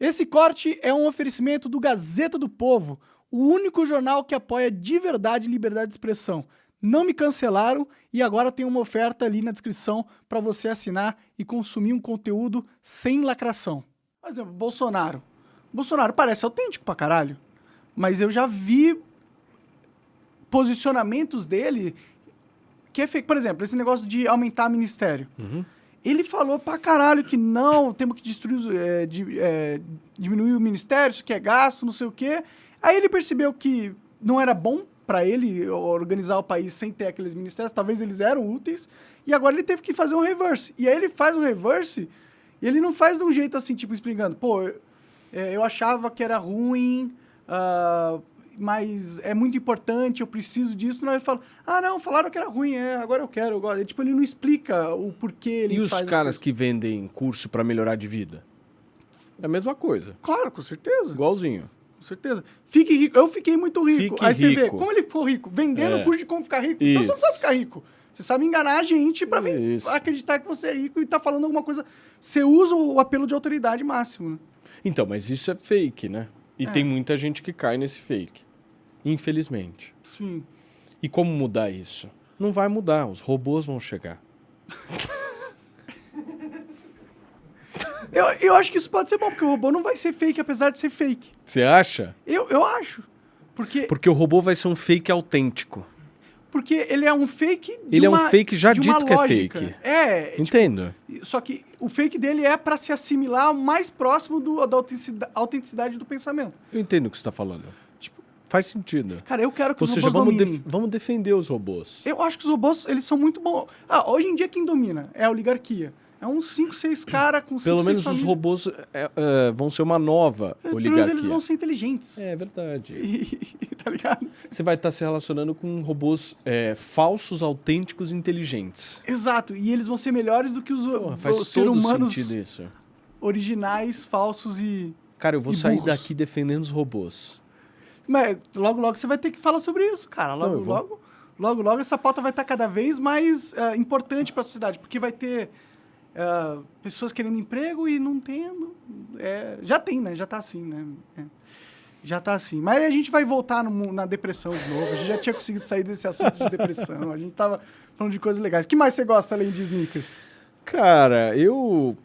Esse corte é um oferecimento do Gazeta do Povo, o único jornal que apoia de verdade liberdade de expressão. Não me cancelaram e agora tem uma oferta ali na descrição para você assinar e consumir um conteúdo sem lacração. Por exemplo, Bolsonaro. Bolsonaro parece autêntico pra caralho, mas eu já vi posicionamentos dele que é fake. Por exemplo, esse negócio de aumentar ministério. Uhum. Ele falou pra caralho que não, temos que destruir, é, é, diminuir o ministério, isso que é gasto, não sei o quê. Aí ele percebeu que não era bom pra ele organizar o país sem ter aqueles ministérios, talvez eles eram úteis, e agora ele teve que fazer um reverse. E aí ele faz um reverse, e ele não faz de um jeito assim, tipo, explicando, pô, eu, é, eu achava que era ruim, ah, mas é muito importante, eu preciso disso. Não, ele fala, ah, não, falaram que era ruim, é, agora eu quero, eu gosto. Tipo, ele não explica o porquê ele E os caras que vendem curso pra melhorar de vida? É a mesma coisa. Claro, com certeza. Igualzinho. Com certeza. Fique rico. Eu fiquei muito rico. Fique Aí você vê, rico. como ele ficou rico? Vendendo É. curso de como ficar rico. Então você não Isso. sabe ficar rico. Você sabe enganar a gente Isso. acreditar que você é rico e tá falando alguma coisa. Você usa o apelo de autoridade máximo. né? Então, mas isso é fake, né? E É. tem muita gente que cai nesse fake. Infelizmente. Sim. E como mudar isso? Não vai mudar, os robôs vão chegar. Eu, eu acho que isso pode ser bom, porque o robô não vai ser fake, apesar de ser fake. Você acha? Eu, eu acho. Porque, Porque o robô vai ser um fake autêntico. porque ele é um fake de Ele é um uma, fake já uma dito que é fake. É, tipo, Entendo. Só que o fake dele é pra se assimilar mais próximo do, da autenticidade, autenticidade do pensamento. Eu entendo o que você está falando. Faz sentido. cara, eu quero que Ou os seja, robôs vamos, dominem. def- vamos defender os robôs. Eu acho que os robôs, eles são muito bons. Ah, hoje em dia quem domina é a oligarquia. É uns 5, 6 caras com 5, Pelo 6 menos os robôs é, é, vão ser uma nova Pelo menos oligarquia. eles vão ser inteligentes. É verdade. E- tá ligado? Você vai estar se relacionando com robôs é, falsos, autênticos e inteligentes. Exato. E eles vão ser melhores do que os, Porra, os seres humanos sentido isso. originais, falsos e... Cara, eu vou sair burros. daqui defendendo os robôs. Mas logo, logo você vai ter que falar sobre isso, cara. Logo, Não, logo, logo, logo essa pauta vai estar cada vez mais ah, importante para a sociedade, porque vai ter ah, pessoas querendo emprego e não tendo. É, já tem, né? Já tá assim, né? É. Já tá assim. Mas a gente vai voltar no na depressão de novo. A gente já tinha conseguido sair desse assunto de depressão. A gente tava falando de coisas legais. O que mais você gosta além de sneakers? Cara, eu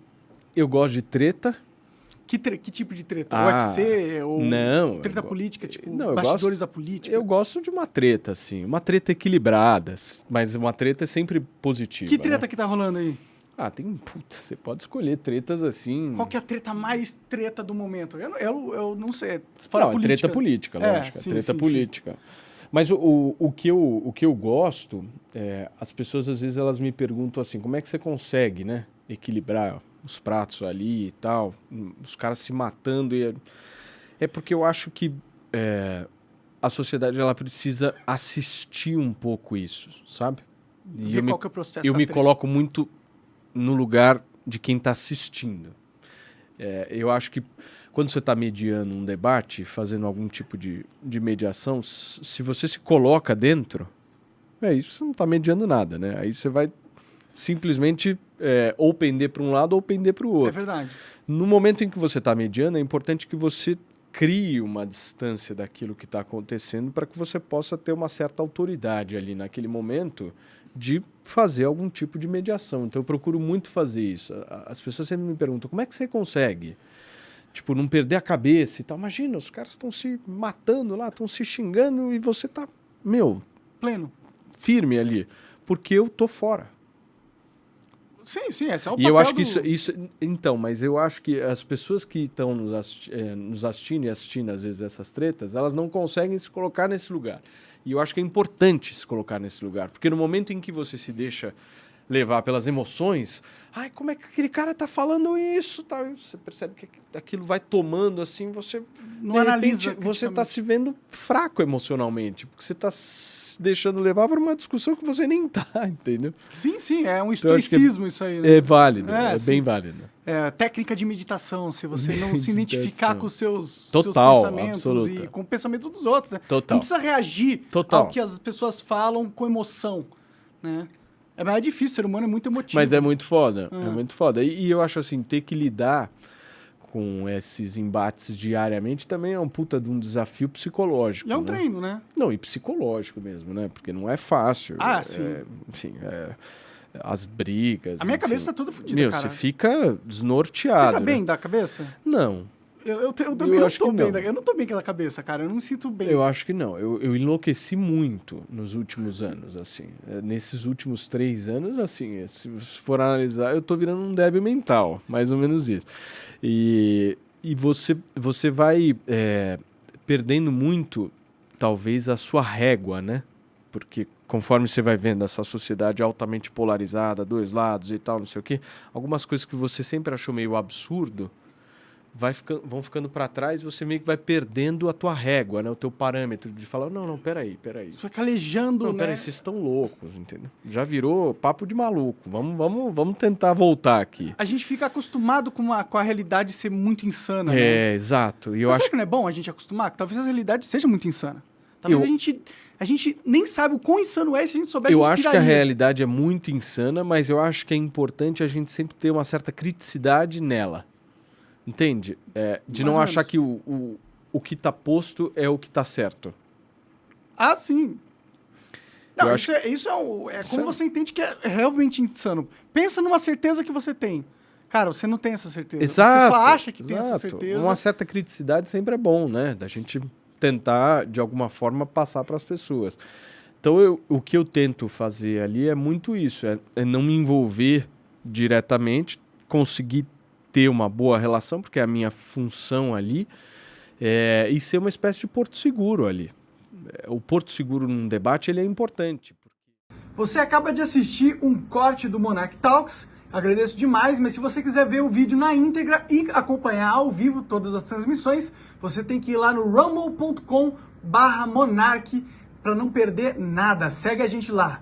eu gosto de treta. Que, que tipo de treta? Ah, UFC? Ou não, treta política? Tipo, não, bastidores gosto- da política? Eu gosto de uma treta, assim. Uma treta equilibrada. Mas uma treta é sempre positiva. que treta né? que tá rolando aí? Ah, tem. Puta, você pode escolher tretas assim. Qual que é a treta mais treta do momento? Eu, eu, eu não sei. Se fala Não, é política. treta política, É, lógico. É, sim, treta sim, política. Mas o, o, o que eu, o que eu gosto, é, as pessoas às vezes elas me perguntam assim, como é que você consegue, né? Equilibrar os pratos ali e tal, os caras se matando. E é, é porque eu acho que é, a sociedade ela precisa assistir um pouco isso, sabe? E Ver eu me, é o processo eu me coloco muito no lugar de quem está assistindo. É, eu acho que quando você está mediando um debate, fazendo algum tipo de, de mediação, se você se coloca dentro, é isso, você não está mediando nada, né? Aí você vai simplesmente é, ou pender para um lado ou pender para o É outro. verdade. No momento em que você está mediando, é importante que você crie uma distância daquilo que está acontecendo para que você possa ter uma certa autoridade ali naquele momento de fazer algum tipo de mediação. Então eu procuro muito fazer isso. As pessoas sempre me perguntam como é que você consegue, tipo, não perder a cabeça e tal. Imagina, os caras estão se matando lá, estão se xingando e você tá, meu, Pleno. firme ali, porque eu tô fora. Sim, sim, esse é o E eu papel acho que do- isso, isso. Então, mas eu acho que as pessoas que estão nos, assisti- eh, nos assistindo e assistindo, às vezes, essas tretas, elas não conseguem se colocar nesse lugar. E eu acho que é importante se colocar nesse lugar. Porque no momento em que você se deixa levar pelas emoções, ai, como é que aquele cara tá falando isso? E você percebe que aqu- aquilo vai tomando assim, você. Não analisa repente, você está se vendo fraco emocionalmente. Porque você está se deixando levar para uma discussão que você nem tá, entendeu? Sim, sim, é um Então, eu acho que é- estoicismo isso aí, né? É válido, É, é, bem válido. É, técnica de meditação, se você não se identificar com os seus, Total, seus pensamentos absoluta. e com o pensamento dos outros, né? Total. Não precisa reagir Total. ao que as pessoas falam com emoção, né? É mais difícil, o ser humano é muito emotivo. Mas é muito foda, Ah. é muito foda. E, e eu acho assim, ter que lidar com esses embates diariamente também é um puta de um desafio psicológico. E é um né? treino, né? Não, e psicológico mesmo, né? Porque não é fácil. Ah, é, sim. Enfim, é, as brigas. A minha enfim. cabeça tá toda fodida, Meu, cara. você fica desnorteado. Você tá né? bem da cabeça? Não, Eu, eu, eu também Eu não tô bem. não. Da, eu não tô bem aquela cabeça, cara. Eu não me sinto bem. eu acho que não. Eu, eu enlouqueci muito nos últimos anos, assim. É, Nesses últimos três anos, assim, se você for analisar, eu tô virando um débil mental, mais ou menos isso. E, e você, você vai é, perdendo muito, talvez, a sua régua, né? Porque conforme você vai vendo essa sociedade altamente polarizada, dois lados e tal, não sei o quê, algumas coisas que você sempre achou meio absurdo vai ficando, vão ficando para trás e você meio que vai perdendo a tua régua, né? O teu parâmetro de falar, não, não, peraí, peraí. Você vai calejando, Não, né? peraí, vocês estão loucos, entendeu? Já virou papo de maluco. Vamos, vamos, vamos tentar voltar aqui. A gente fica acostumado com a, com a realidade ser muito insana, né? É, exato. E eu Mas acho que não é bom a gente acostumar? Que talvez a realidade seja muito insana. Talvez Eu- a, gente, a gente nem sabe o quão insano é se a gente souber Eu a gente acho que a realidade é muito insana, mas eu acho que é importante a gente sempre ter uma certa criticidade nela. Entende? É, de Mais não achar que o, o, o que tá posto é o que tá certo. Ah, sim. Não, Eu isso, é, isso é, um- é como é- você entende que é realmente insano. Pensa numa certeza que você tem. Cara, você não tem essa certeza. Exato. Você só acha que tem essa exato. certeza. Uma certa criticidade sempre é bom, né? Da gente tentar, de alguma forma, passar para as pessoas. Então, eu- o que eu tento fazer ali é muito isso: é, é não me envolver diretamente, conseguir ter uma boa relação, porque é a minha função ali, é, e ser uma espécie de porto seguro ali. É, O porto seguro num debate ele é importante. Você acaba de assistir um corte do Monarch Talks. Agradeço demais, mas se você quiser ver o vídeo na íntegra e acompanhar ao vivo todas as transmissões, você tem que ir lá no rumble.com barra monarch para não perder nada. Segue a gente lá.